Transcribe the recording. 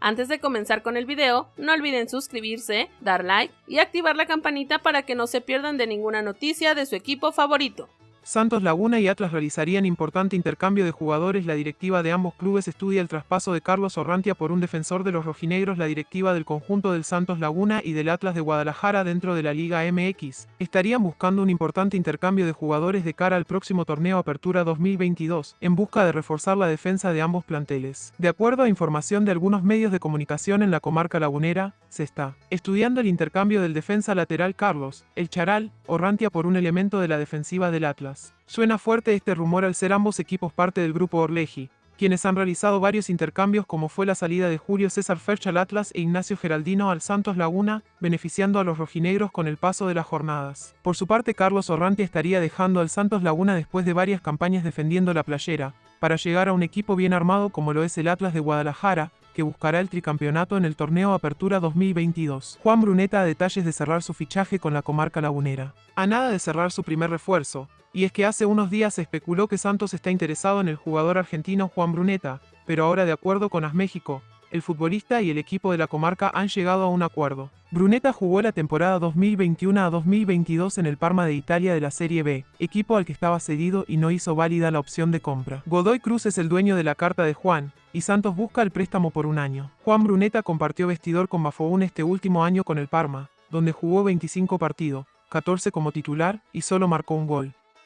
Antes de comenzar con el video, no olviden suscribirse, dar like y activar la campanita para que no se pierdan de ninguna noticia de su equipo favorito. Santos Laguna y Atlas realizarían importante intercambio de jugadores. La directiva de ambos clubes estudia el traspaso de Carlos Orrantia por un defensor de los rojinegros. La directiva del conjunto del Santos Laguna y del Atlas de Guadalajara dentro de la Liga MX estarían buscando un importante intercambio de jugadores de cara al próximo torneo Apertura 2022, en busca de reforzar la defensa de ambos planteles. De acuerdo a información de algunos medios de comunicación en la comarca lagunera, se está estudiando el intercambio del defensa lateral Carlos, el Charal, Orrantia por un elemento de la defensiva del Atlas. Suena fuerte este rumor al ser ambos equipos parte del grupo Orleji, quienes han realizado varios intercambios como fue la salida de Julio César Ferch al Atlas e Ignacio Geraldino al Santos Laguna, beneficiando a los rojinegros con el paso de las jornadas. Por su parte, Carlos Orranti estaría dejando al Santos Laguna después de varias campañas defendiendo la playera, para llegar a un equipo bien armado como lo es el Atlas de Guadalajara, buscará el tricampeonato en el torneo Apertura 2022. Juan Bruneta a detalles de cerrar su fichaje con la comarca lagunera. A nada de cerrar su primer refuerzo, y es que hace unos días se especuló que Santos está interesado en el jugador argentino Juan Bruneta, pero ahora de acuerdo con AS México, el futbolista y el equipo de la comarca han llegado a un acuerdo. Bruneta jugó la temporada 2021 a 2022 en el Parma de Italia de la Serie B, equipo al que estaba cedido y no hizo válida la opción de compra. Godoy Cruz es el dueño de la carta de Juan, y Santos busca el préstamo por un año. Juan Bruneta compartió vestidor con Bafoún este último año con el Parma, donde jugó 25 partidos, 14 como titular y solo marcó un gol.